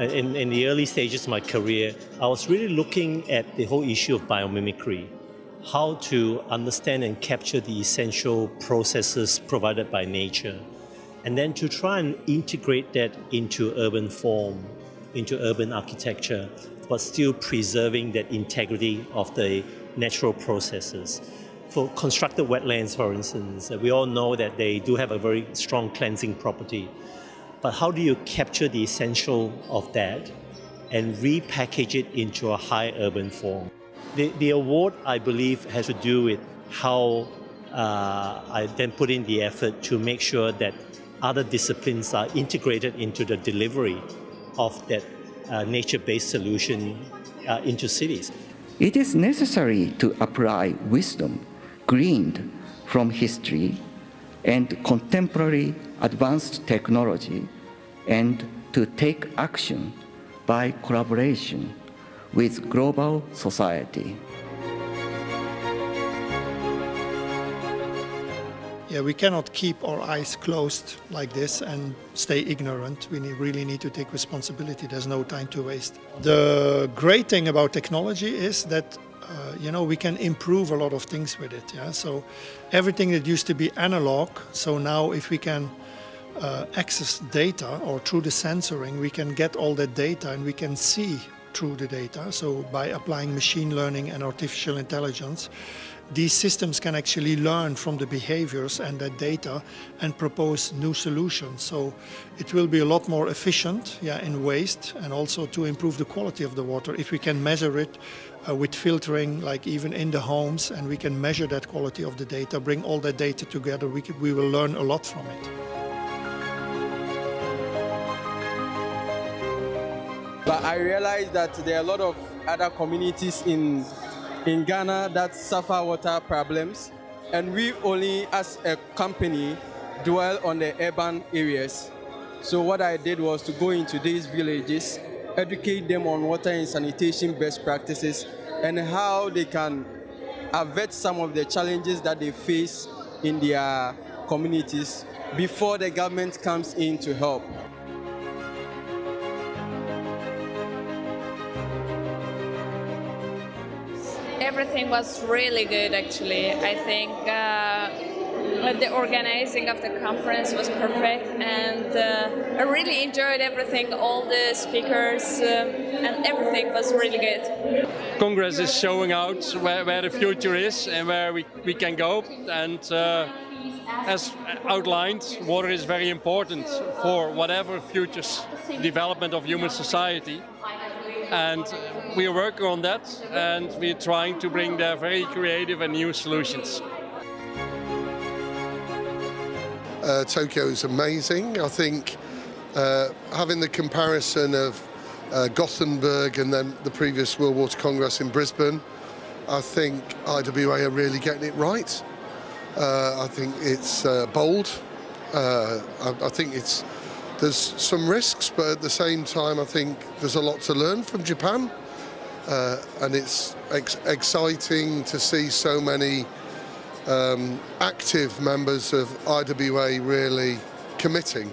uh, in, in the early stages of my career, I was really looking at the whole issue of biomimicry, how to understand and capture the essential processes provided by nature, and then to try and integrate that into urban form, into urban architecture, but still preserving that integrity of the natural processes. For constructed wetlands, for instance, we all know that they do have a very strong cleansing property. But how do you capture the essential of that and repackage it into a high urban form? The, the award, I believe, has to do with how uh, I then put in the effort to make sure that other disciplines are integrated into the delivery of that uh, nature-based solution uh, into cities. It is necessary to apply wisdom gleaned from history and contemporary advanced technology and to take action by collaboration with global society. Yeah, we cannot keep our eyes closed like this and stay ignorant. We need, really need to take responsibility. There's no time to waste. The great thing about technology is that uh, you know we can improve a lot of things with it. Yeah, so everything that used to be analog, so now if we can uh, access data or through the sensoring, we can get all that data and we can see through the data. So by applying machine learning and artificial intelligence, these systems can actually learn from the behaviors and that data and propose new solutions. So it will be a lot more efficient yeah, in waste and also to improve the quality of the water if we can measure it uh, with filtering like even in the homes and we can measure that quality of the data, bring all that data together, we, can, we will learn a lot from it. But I realized that there are a lot of other communities in in Ghana that suffer water problems, and we only, as a company, dwell on the urban areas. So what I did was to go into these villages, educate them on water and sanitation best practices, and how they can avert some of the challenges that they face in their communities before the government comes in to help. Everything was really good actually. I think uh, the organizing of the conference was perfect and uh, I really enjoyed everything, all the speakers uh, and everything was really good. Congress is showing out where, where the future is and where we, we can go and uh, as outlined, water is very important for whatever future development of human society and we are working on that and we're trying to bring there very creative and new solutions. Uh, Tokyo is amazing. I think uh, having the comparison of uh, Gothenburg and then the previous World Water Congress in Brisbane, I think IWA are really getting it right. Uh, I think it's uh, bold. Uh, I, I think it's there's some risks, but at the same time, I think there's a lot to learn from Japan. Uh, and it's ex exciting to see so many um, active members of IWA really committing